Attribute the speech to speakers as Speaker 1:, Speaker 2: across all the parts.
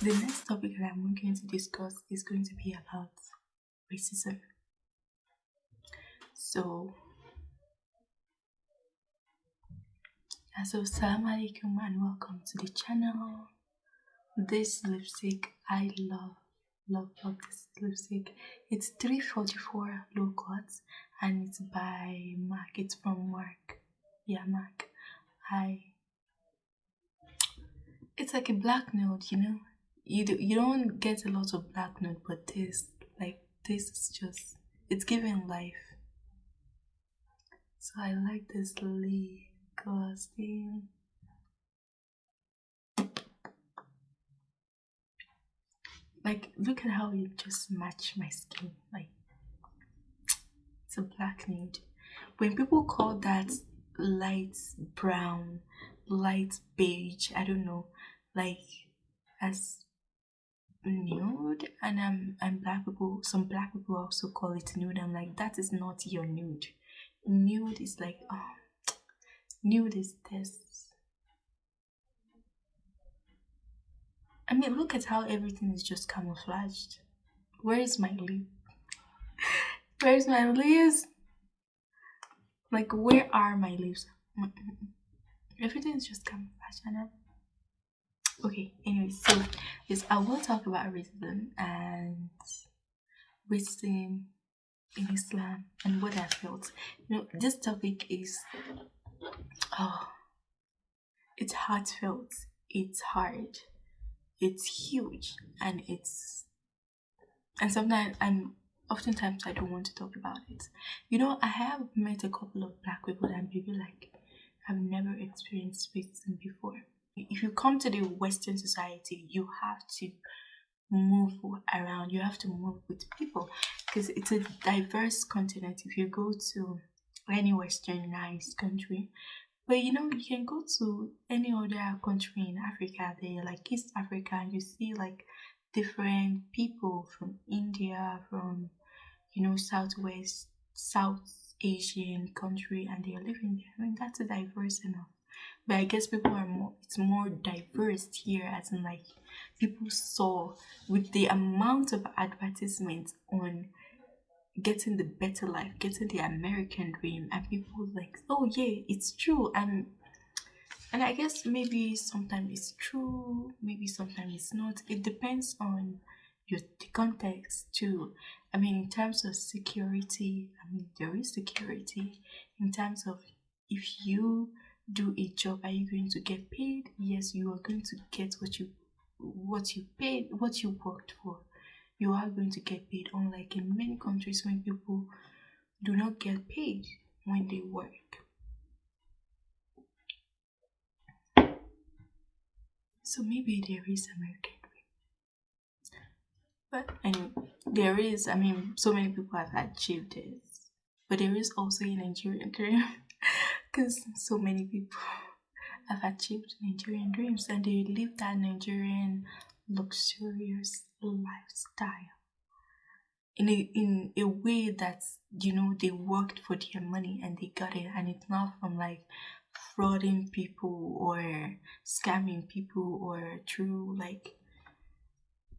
Speaker 1: the next topic that I'm going to discuss is going to be about racism. So, so salam alaikum and welcome to the channel. This lipstick I love, love, love this lipstick. It's 344 low cut and it's by MAC. It's from MAC. Yeah, MAC. I. It's like a black nude, you know you do, you don't get a lot of black note but this like this is just it's giving life. So i like this lip gloss thing like look at how you just match my skin like it's a black nude. When people call that light brown light beige i don't know like as nude and um and black people some black people also call it nude. I'm like that is not your nude. Nude is like oh nude is this. I mean look at how everything is just camouflaged. Where is my lip? Where's my lips like where are my lips everything is just camouflaged and I'm, okay anyway so yes i will talk about racism and racism in islam and what i felt you know this topic is oh it's heartfelt it's hard it's huge and it's and sometimes i'm oftentimes i don't want to talk about it. You know i have met a couple of black people and people like i've never experienced racism before if you come to the western society you have to move around you have to move with people because it's a diverse continent. If you go to any westernized country but you know you can go to any other country in africa there like east africa and you see like different people from india from you know southwest south asian country and they are living there i mean that's a diverse enough but I guess people are more it's more diverse here as in like people saw with the amount of advertisements on getting the better life, getting the American dream and people like, oh yeah, it's true and and I guess maybe sometimes it's true, maybe sometimes it's not. It depends on your the context too. I mean in terms of security, I mean there is security in terms of if you do a job are you going to get paid? Yes you are going to get what you what you paid what you worked for. You are going to get paid. Unlike in many countries when people do not get paid when they work. So maybe there is american but anyway there is i mean so many people have achieved this. But there is also a nigerian dream because so many people have achieved Nigerian dreams and they live that Nigerian luxurious lifestyle in a in a way that you know they worked for their money and they got it and it's not from like frauding people or scamming people or through like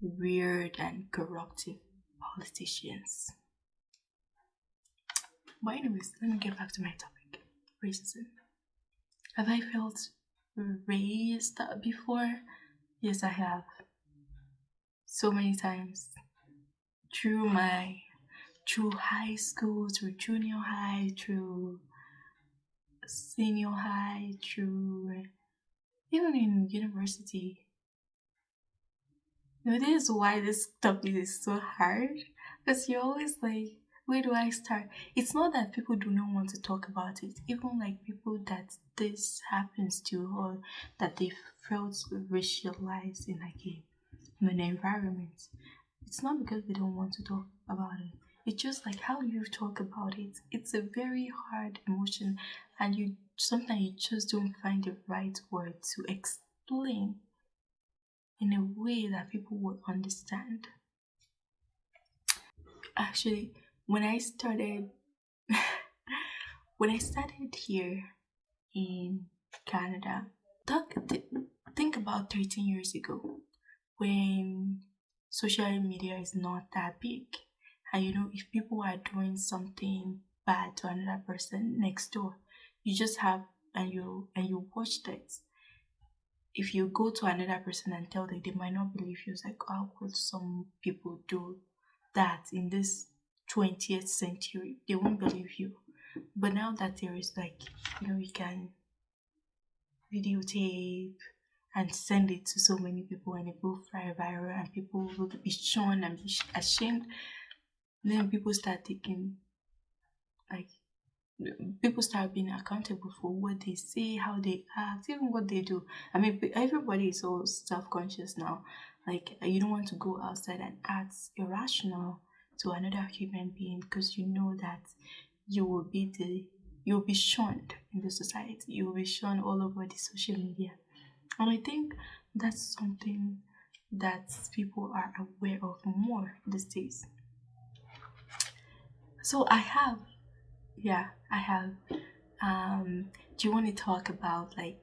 Speaker 1: weird and corruptive politicians. But anyways, let me get back to my topic racism. Have I felt raised before? Yes, I have. So many times. Through my, through high school, through junior high, through senior high, through even in university. You know, this is why this topic is so hard because you're always like, where do I start? It's not that people do not want to talk about it, even like people that this happens to or that they felt racialized in like a in an environment. It's not because they don't want to talk about it. It's just like how you talk about it. It's a very hard emotion and you sometimes you just don't find the right word to explain in a way that people will understand. Actually, when I started when I started here in Canada, talk, th think about 13 years ago. when social media is not that big and you know if people are doing something bad to another person next door you just have and you and you watch that if you go to another person and tell them they might not believe you it's like how could some people do that in this 20th century they won't believe you. But now that there is like you know you can videotape and send it to so many people and it will fly viral and people will be shown and be ashamed then people start taking like people start being accountable for what they say how they act even what they do. I mean everybody is so self-conscious now. Like you don't want to go outside and act irrational to another human being because you know that you will be the you'll be shunned in the society you'll be shunned all over the social media. And i think that's something that people are aware of more these days. So i have yeah i have um do you want to talk about like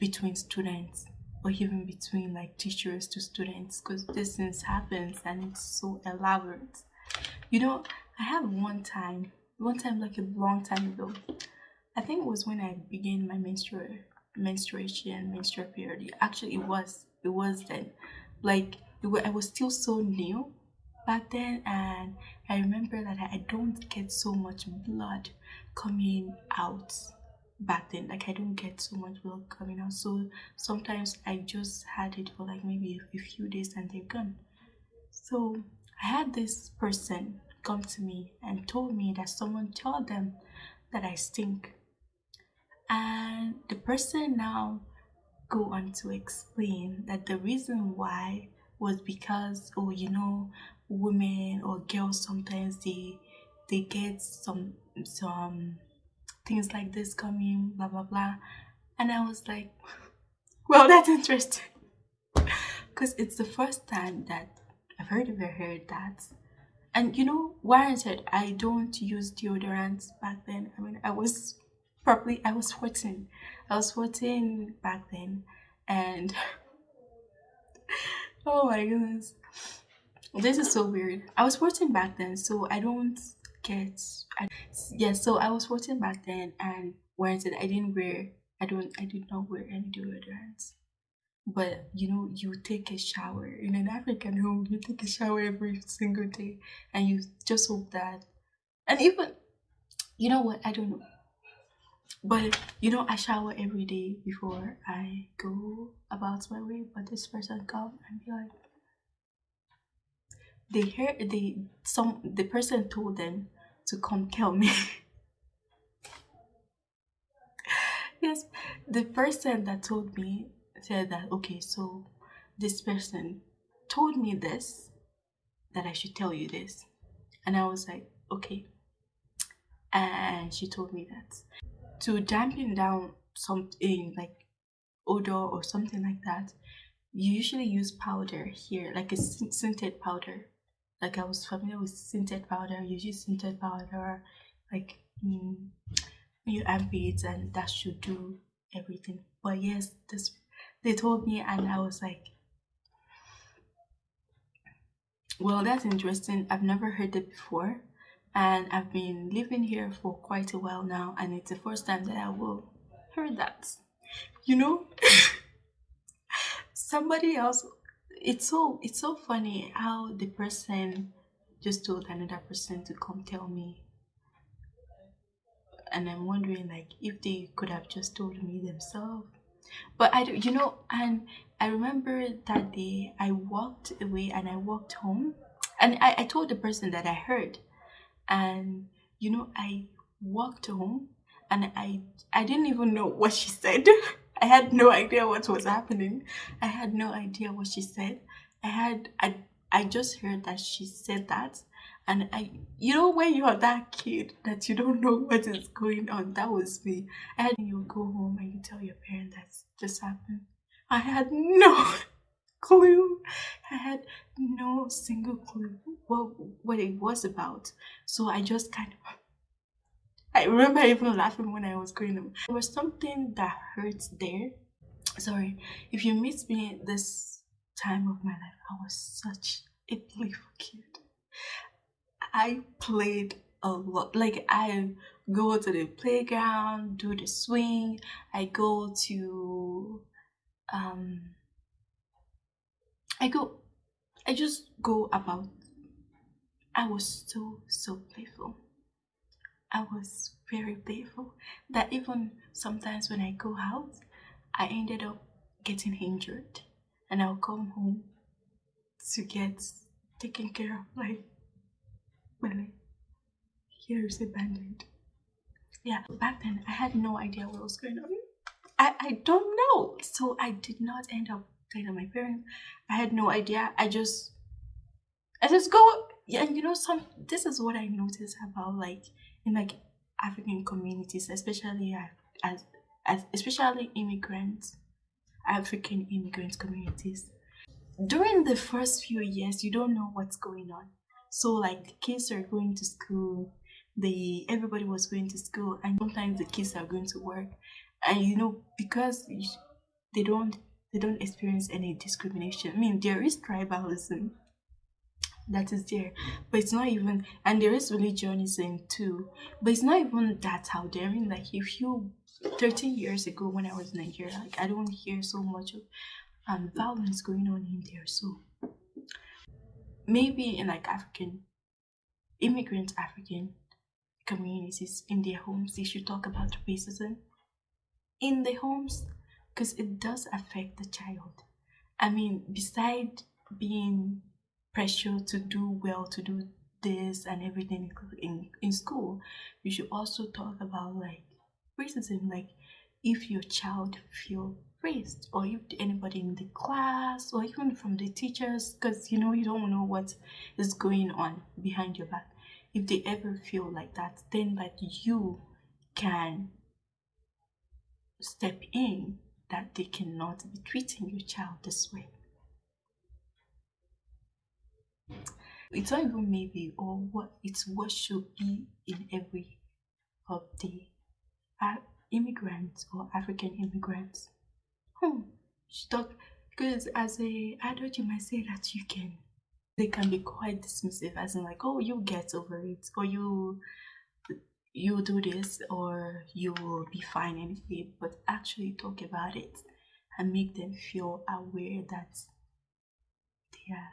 Speaker 1: between students or even between like teachers to students? Because this things happens and it's so elaborate you know i have one time one time like a long time ago. I think it was when i began my menstrual menstruation menstrual period. Actually it was it was then. Like was, i was still so new back then and i remember that i don't get so much blood coming out back then. Like i don't get so much blood coming out. So sometimes i just had it for like maybe a few days and they're gone. So i had this person come to me and told me that someone told them that I stink. And the person now go on to explain that the reason why was because oh you know women or girls sometimes they they get some some things like this coming blah blah blah and I was like well that's interesting because it's the first time that heard ever heard that and you know Warren said I don't use deodorants back then. I mean I was probably I was 14. I was 14 back then and oh my goodness. This is so weird. I was 14 back then so I don't get I, yeah so I was 14 back then and Warren said I didn't wear I don't I did not wear any deodorants but you know you take a shower. In an african home you take a shower every single day and you just hope that and even you know what? I don't know. But you know i shower every day before i go about my way but this person come and be like they heard they some the person told them to come tell me. Yes the person that told me said that okay so this person told me this that i should tell you this. And i was like okay. And she told me that. To dampen down something like odor or something like that you usually use powder here like a scented powder. Like i was familiar with scented powder you use scented powder like mm, your armpits and that should do everything. But yes this they told me and I was like well that's interesting. I've never heard it before and I've been living here for quite a while now and it's the first time that I will hear that. You know? Somebody else it's so it's so funny how the person just told another person to come tell me. And I'm wondering like if they could have just told me themselves but I, do, you know, and I remember that day I walked away and I walked home, and I, I told the person that I heard, and you know, I walked home and I I didn't even know what she said. I had no idea what was happening. I had no idea what she said. I had I I just heard that she said that and I, you know, when you're that kid that you don't know what is going on, that was me. And you go home and you tell your parents that just happened. I had no clue. I had no single clue what what it was about. So I just kind of. I remember even laughing when I was going home. There was something that hurts there. Sorry, if you miss me this time of my life. I was such a playful kid. I played a lot. Like I go to the playground, do the swing. I go to um I go I just go about I was so so playful. I was very playful that even sometimes when I go out, I ended up getting injured and I'll come home to get taken care of like my here's a. Yeah, back then I had no idea what was going on. I, I don't know. So I did not end up telling my parents. I had no idea. I just I just go yeah, and you know some this is what I noticed about like in like African communities, especially as, as especially immigrants, African immigrant communities. During the first few years, you don't know what's going on. So like kids are going to school, the everybody was going to school, and sometimes the kids are going to work, and you know because they don't they don't experience any discrimination. I mean there is tribalism that is there but it's not even and there is religionism too but it's not even that I mean like if you 13 years ago when I was in Nigeria like I don't hear so much of um violence going on in there so maybe in like African immigrant African communities in their homes they should talk about racism in the homes because it does affect the child I mean beside being pressure to do well, to do this and everything in, in school, you should also talk about like racism, like if your child feel raised or if anybody in the class or even from the teachers because you know you don't know what is going on behind your back if they ever feel like that then that you can step in that they cannot be treating your child this way it's not even maybe or what it's what should be in every of the uh, immigrants or African immigrants. Hmm. She because as a adult you might say that you can they can be quite dismissive as in like oh you get over it or you you do this or you will be fine anyway but actually talk about it and make them feel aware that they are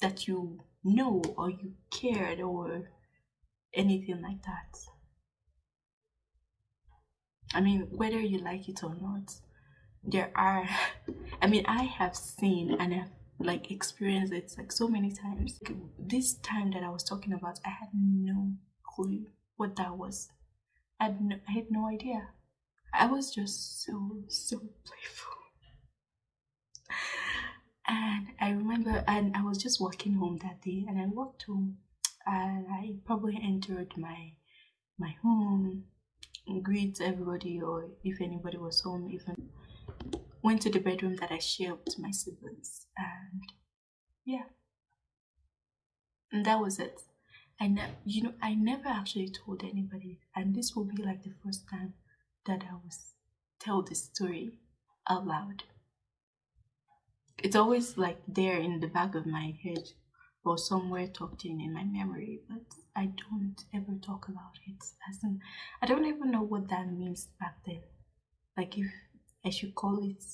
Speaker 1: that you know or you cared or anything like that. I mean, whether you like it or not, there are, I mean, I have seen and have like experienced it like so many times. This time that I was talking about, I had no clue what that was. I had no, I had no idea. I was just so, so playful. And I remember, and I was just walking home that day, and I walked home, and I probably entered my my home, greet everybody, or if anybody was home, even went to the bedroom that I shared with my siblings, and yeah, and that was it. I ne- you know, I never actually told anybody, and this will be like the first time that I was tell this story out loud. It's always like there in the back of my head or somewhere tucked in in my memory but i don't ever talk about it. As in i don't even know what that means back then. Like if i should call it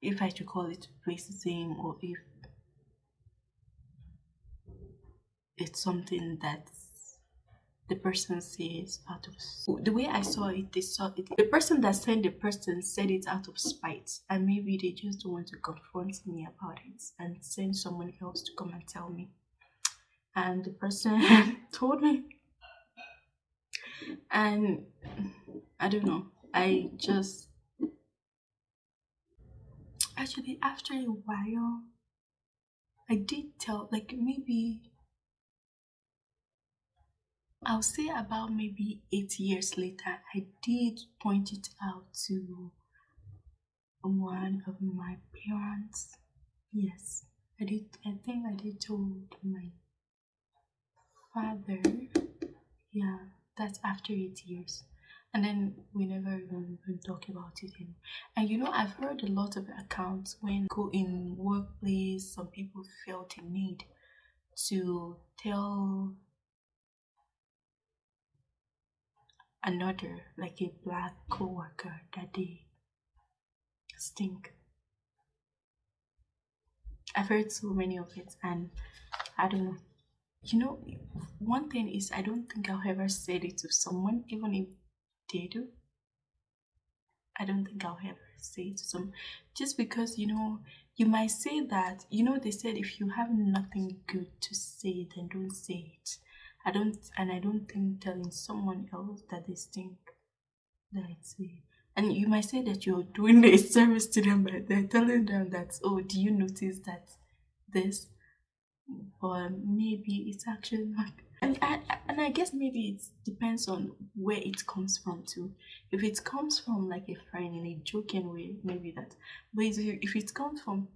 Speaker 1: if i should call it racism or if it's something that the person says out of the way I saw it, they saw it. The person that sent the person said it out of spite, and maybe they just don't want to confront me about it and send someone else to come and tell me. And the person told me, and I don't know. I just actually after a while, I did tell like maybe I'll say about maybe eight years later, I did point it out to one of my parents. Yes, I did. I think I did told my father. Yeah, that's after eight years. And then we never even, even talk about it anymore. And you know, I've heard a lot of accounts when go in workplace, some people felt a need to tell another, like a black co-worker, that they stink. I've heard so many of it, and I don't know. You know, one thing is, I don't think I'll ever say it to someone, even if do. I don't think I'll ever say it to someone, just because you know, you might say that. You know, they said if you have nothing good to say, then don't say it. I don't, and I don't think telling someone else that they stink, that it's a and you might say that you're doing a service to them by they're telling them that oh do you notice that this but maybe it's actually not and I, and I guess maybe it depends on where it comes from too. If it comes from like a friend in a joking way, maybe that. But if it comes from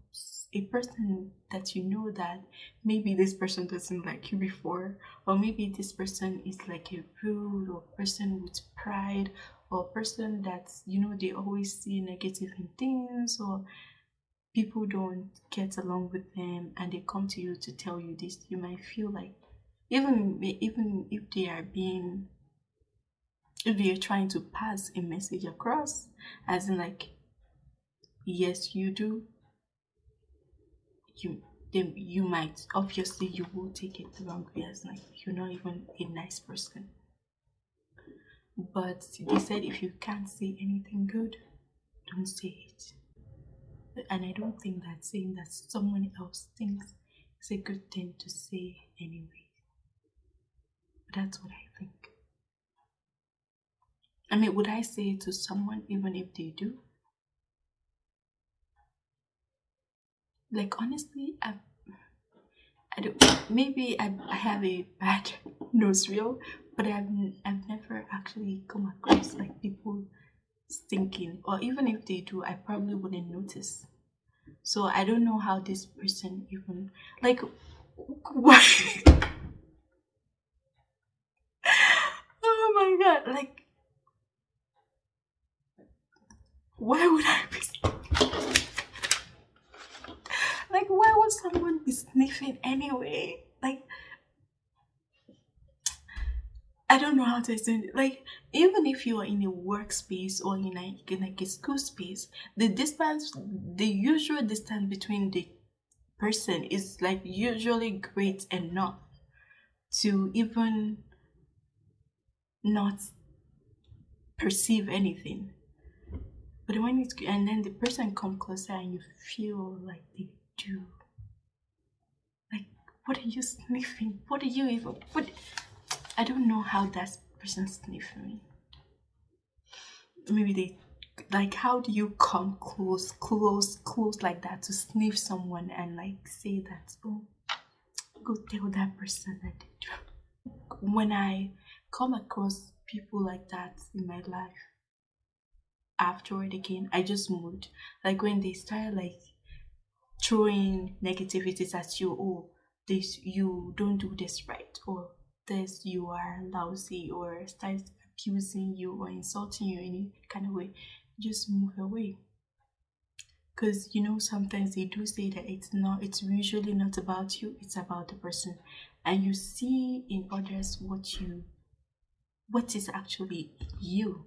Speaker 1: a person that you know that maybe this person doesn't like you before, or maybe this person is like a rude or person with pride, or person that you know they always see negative in things or people don't get along with them and they come to you to tell you this you might feel like even even if they are being if they are trying to pass a message across as in like yes you do you then you might obviously you will take it the wrong way as like you're not even a nice person but they said if you can't say anything good, don't say it. And I don't think that saying that someone else thinks is a good thing to say anyway. That's what I think. I mean, would I say it to someone even if they do? Like honestly, I, I don't. Maybe I, I have a bad nose reel, but I've I've never actually come across like people stinking, or even if they do, I probably wouldn't notice. So I don't know how this person even like why. oh god! Like, why would I be? like, why would someone be sniffing anyway? Like I don't know how to explain it. Like, even if you are in a workspace or in like, in like a school space, the distance, the usual distance between the person is like usually great enough to even not perceive anything. But when it's and then the person come closer and you feel like they do. Like, what are you sniffing? What are you even? What? I don't know how that person sniffed me. Maybe they like how do you come close, close, close like that to sniff someone and like say that oh go tell that person that. When I come across people like that in my life afterward again, I just moved. Like when they start like throwing negativities at you, oh this you don't do this right or this you are lousy or starts abusing you or insulting you in any kind of way, just move away. Because you know, sometimes they do say that it's not, it's usually not about you, it's about the person. And you see in others what you, what is actually you.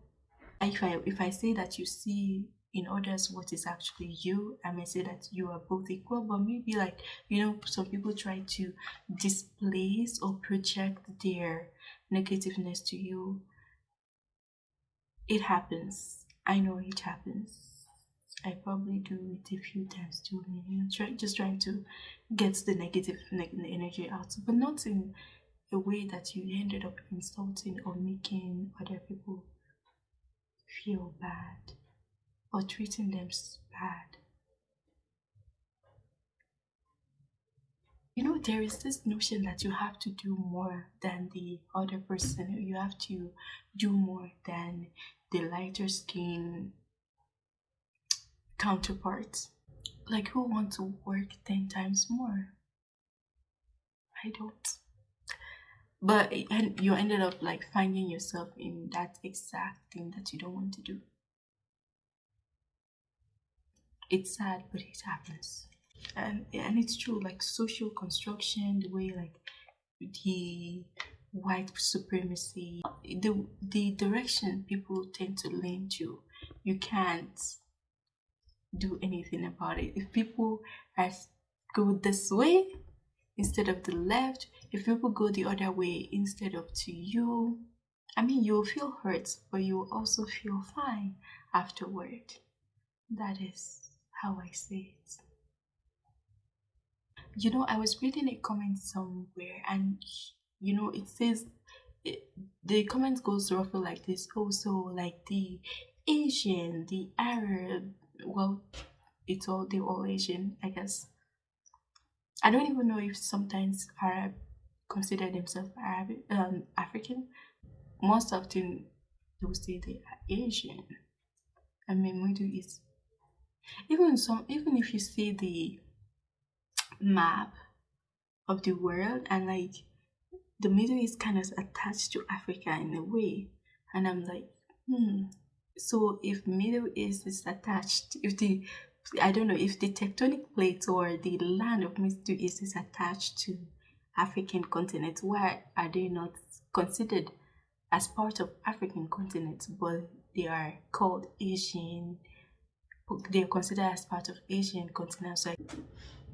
Speaker 1: If I, if I say that you see in others what is actually you i may say that you are both equal but maybe like you know some people try to displace or project their negativeness to you. It happens. I know it happens. I probably do it a few times too. You know try, just trying to get the negative energy out but not in a way that you ended up insulting or making other people feel bad or treating them bad. You know, there is this notion that you have to do more than the other person. You have to do more than the lighter skin counterparts. Like, who wants to work 10 times more? I don't. But and you ended up like finding yourself in that exact thing that you don't want to do. It's sad but it happens. And and it's true like social construction the way like the white supremacy the the direction people tend to lean to you can't do anything about it. If people are go this way instead of the left if people go the other way instead of to you i mean you'll feel hurt but you'll also feel fine afterward. That is how i say it. You know i was reading a comment somewhere and you know it says it, the comment goes roughly like this. Also oh, like the asian the arab well it's all they're all asian i guess i don't even know if sometimes arab consider themselves arab um african. Most often they will say they are asian. I mean middle east even some even if you see the map of the world and like the middle east kind of attached to africa in a way and i'm like hmm. So if middle east is attached if the i don't know if the tectonic plates or the land of middle east is attached to african continent why are they not considered as part of african continent but they are called asian they are considered as part of asian continent so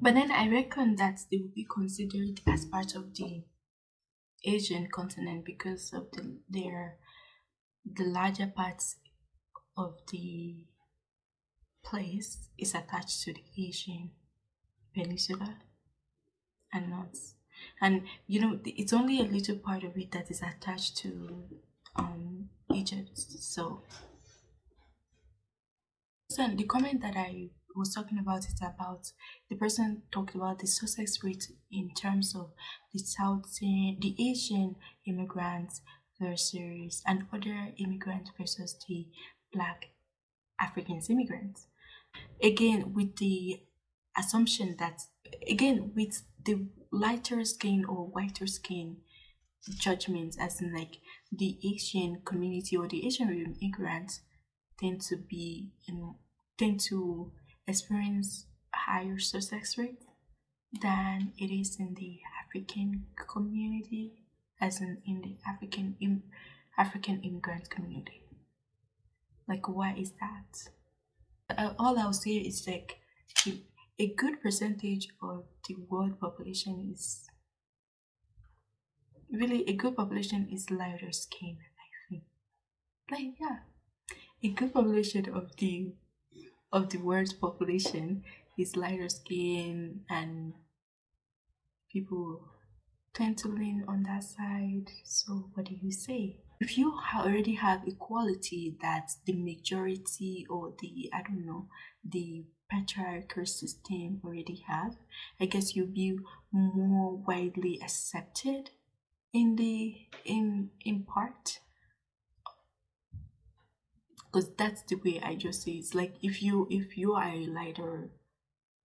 Speaker 1: but then I reckon that they will be considered as part of the Asian continent because of the their the larger parts of the place is attached to the Asian peninsula and not and you know it's only a little part of it that is attached to um Egypt so so the comment that I was talking about it about the person talked about the success rate in terms of the South the Asian immigrants versus and other immigrants versus the black Africans immigrants. Again, with the assumption that again with the lighter skin or whiter skin judgments as in like the Asian community or the Asian immigrants tend to be in tend to experience higher success rate than it is in the African community, as in in the African Im African immigrant community. Like, why is that? Uh, all I'll say is like a good percentage of the world population is really a good population is lighter skin. I think, like yeah, a good population of the of the world's population is lighter skin and people tend to lean on that side. So what do you say? If you already have equality that the majority or the, I don't know, the patriarchal system already have, I guess you'll be more widely accepted in the in in part? Because that's the way i just say it's like if you if you are a lighter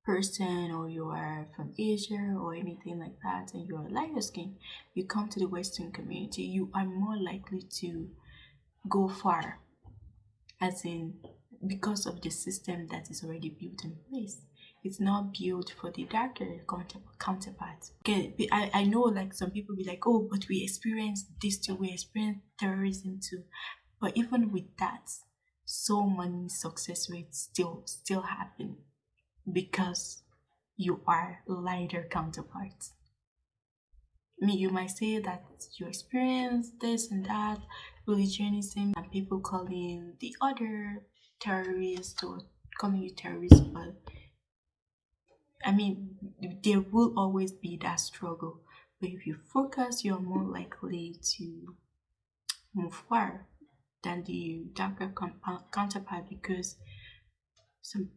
Speaker 1: person or you are from asia or anything like that and you're lighter skin you come to the western community you are more likely to go far as in because of the system that is already built in place it's not built for the darker counterparts. Okay, I, I know like some people be like, oh, but we experience this too, we experience terrorism too. But even with that, so many success rates still still happen because you are lighter counterparts. I mean, you might say that you experience this and that, religionism, and people calling the other terrorists or calling you terrorists, but I mean, there will always be that struggle. But if you focus, you're more likely to move forward than the darker counterpart because some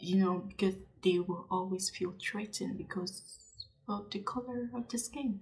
Speaker 1: you know because they will always feel threatened because of the color of the skin.